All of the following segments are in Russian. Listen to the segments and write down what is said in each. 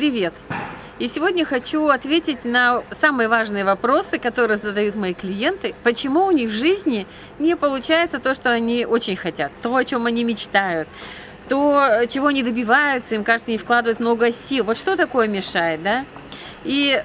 Привет! И сегодня хочу ответить на самые важные вопросы, которые задают мои клиенты. Почему у них в жизни не получается то, что они очень хотят, то, о чем они мечтают, то, чего они добиваются, им кажется, не вкладывают много сил. Вот что такое мешает, да? И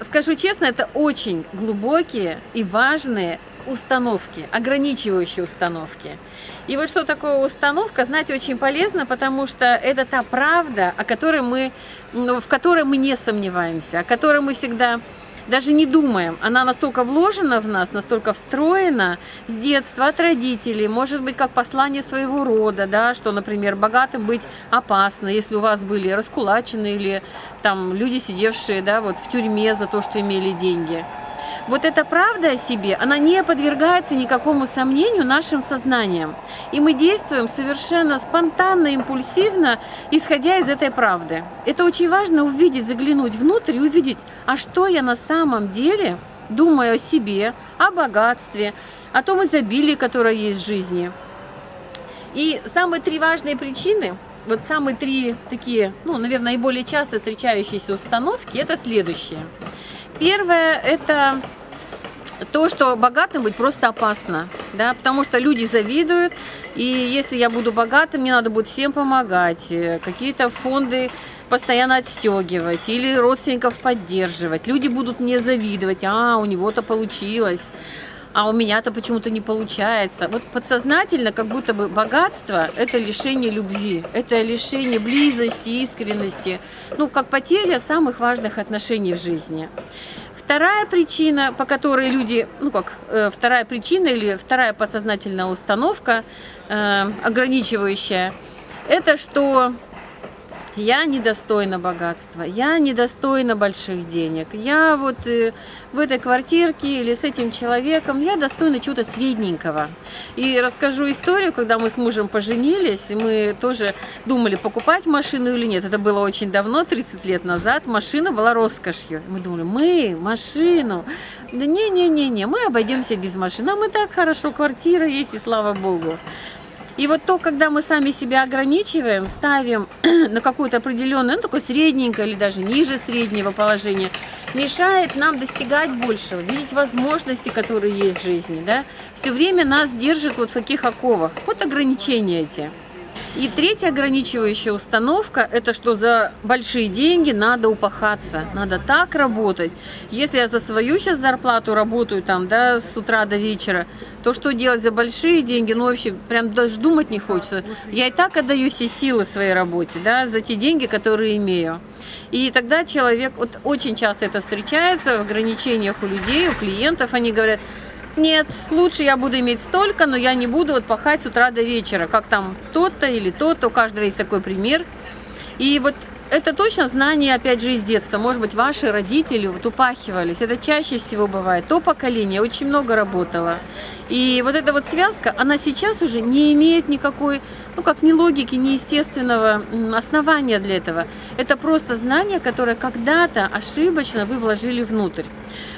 скажу честно, это очень глубокие и важные установки, ограничивающие установки. И вот что такое установка, знать очень полезно, потому что это та правда, о которой мы, в которой мы не сомневаемся, о которой мы всегда даже не думаем. Она настолько вложена в нас, настолько встроена с детства, от родителей, может быть, как послание своего рода, да, что, например, богатым быть опасно, если у вас были раскулачены или там люди, сидевшие да, вот в тюрьме за то, что имели деньги вот эта правда о себе, она не подвергается никакому сомнению нашим сознанием. И мы действуем совершенно спонтанно, импульсивно, исходя из этой правды. Это очень важно увидеть, заглянуть внутрь и увидеть, а что я на самом деле думаю о себе, о богатстве, о том изобилии, которое есть в жизни. И самые три важные причины, вот самые три такие, ну, наверное, наиболее часто встречающиеся установки, это следующие. Первое – это то, что богатым быть просто опасно, да, потому что люди завидуют, и если я буду богатым, мне надо будет всем помогать, э, какие-то фонды постоянно отстегивать или родственников поддерживать. Люди будут мне завидовать, а, у него-то получилось, а у меня-то почему-то не получается. Вот подсознательно, как будто бы богатство – это лишение любви, это лишение близости, искренности, ну, как потеря самых важных отношений в жизни. Вторая причина, по которой люди, ну как, э, вторая причина или вторая подсознательная установка, э, ограничивающая, это что я недостойна богатства, я недостойна больших денег, я вот э, в этой квартирке или с этим человеком, я достойна чего-то средненького. И расскажу историю, когда мы с мужем поженились, мы тоже думали, покупать машину или нет. Это было очень давно, 30 лет назад, машина была роскошью. Мы думали, мы, машину, да не-не-не-не, мы обойдемся без машины, а мы так хорошо, квартира есть, и слава богу. И вот то, когда мы сами себя ограничиваем, ставим на какое-то определенное, ну, такое средненькое или даже ниже среднего положения, мешает нам достигать большего, видеть возможности, которые есть в жизни, да. Все время нас держит вот в таких оковах. Вот ограничения эти. И третья ограничивающая установка, это что за большие деньги надо упахаться, надо так работать. Если я за свою сейчас зарплату работаю там, да, с утра до вечера, то что делать за большие деньги, ну вообще прям даже думать не хочется. Я и так отдаю все силы своей работе, да, за те деньги, которые имею. И тогда человек, вот очень часто это встречается в ограничениях у людей, у клиентов, они говорят, нет, лучше я буду иметь столько, но я не буду вот пахать с утра до вечера, как там тот-то или тот-то, у каждого есть такой пример. И вот это точно знание, опять же, из детства. Может быть, ваши родители вот упахивались. Это чаще всего бывает. То поколение очень много работало. И вот эта вот связка, она сейчас уже не имеет никакой, ну как ни логики, ни естественного основания для этого. Это просто знание, которое когда-то ошибочно вы вложили внутрь.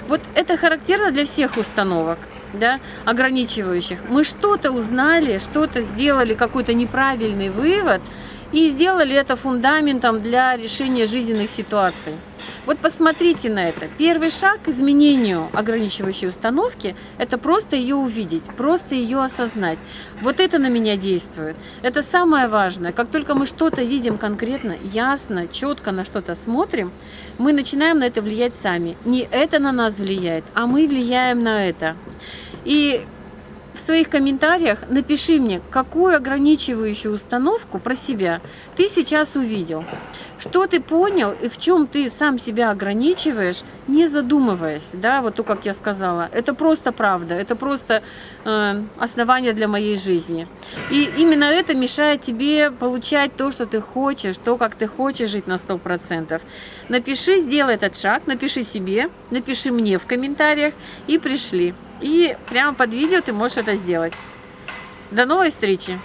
Вот это характерно для всех установок да, ограничивающих. Мы что-то узнали, что-то сделали, какой-то неправильный вывод, и сделали это фундаментом для решения жизненных ситуаций. Вот посмотрите на это. Первый шаг к изменению ограничивающей установки – это просто ее увидеть, просто ее осознать. Вот это на меня действует. Это самое важное. Как только мы что-то видим конкретно, ясно, четко на что-то смотрим, мы начинаем на это влиять сами. Не это на нас влияет, а мы влияем на это. И в своих комментариях напиши мне, какую ограничивающую установку про себя ты сейчас увидел. Что ты понял и в чем ты сам себя ограничиваешь, не задумываясь, да, вот то, как я сказала. Это просто правда, это просто э, основание для моей жизни. И именно это мешает тебе получать то, что ты хочешь, то, как ты хочешь жить на 100%. Напиши, сделай этот шаг, напиши себе, напиши мне в комментариях и пришли. И прямо под видео ты можешь это сделать. До новой встречи!